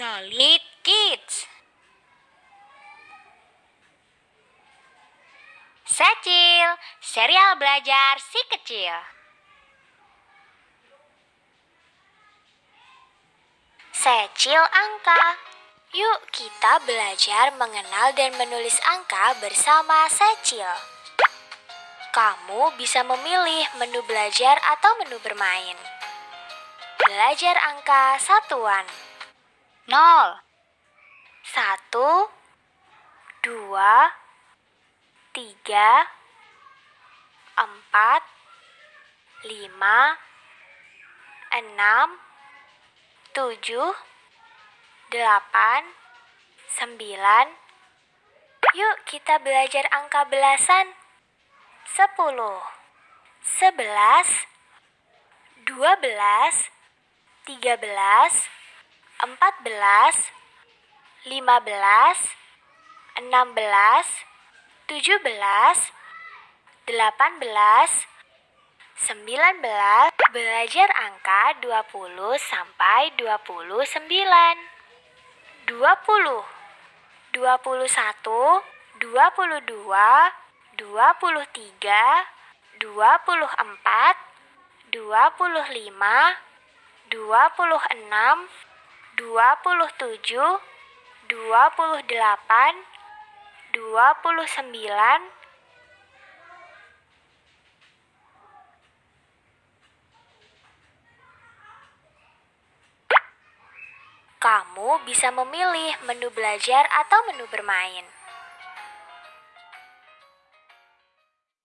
Solid Kids. Secil, serial belajar si kecil. Secil angka. Yuk kita belajar mengenal dan menulis angka bersama Secil. Kamu bisa memilih menu belajar atau menu bermain. Belajar angka satuan. Nol, Satu, dua, tiga, empat, lima, enam, tujuh, delapan, sembilan. Yuk kita belajar angka belasan. Sepuluh, sebelas, dua belas, tiga belas, empat belas, lima belas, enam belas, tujuh belas, delapan belas, sembilan belas. Belajar angka dua puluh sampai dua puluh sembilan. Dua puluh, dua puluh satu, dua puluh dua, dua puluh tiga, dua puluh empat, dua puluh lima, dua puluh enam, dua puluh tujuh, dua puluh delapan, dua puluh sembilan, Kamu bisa memilih menu belajar atau menu bermain.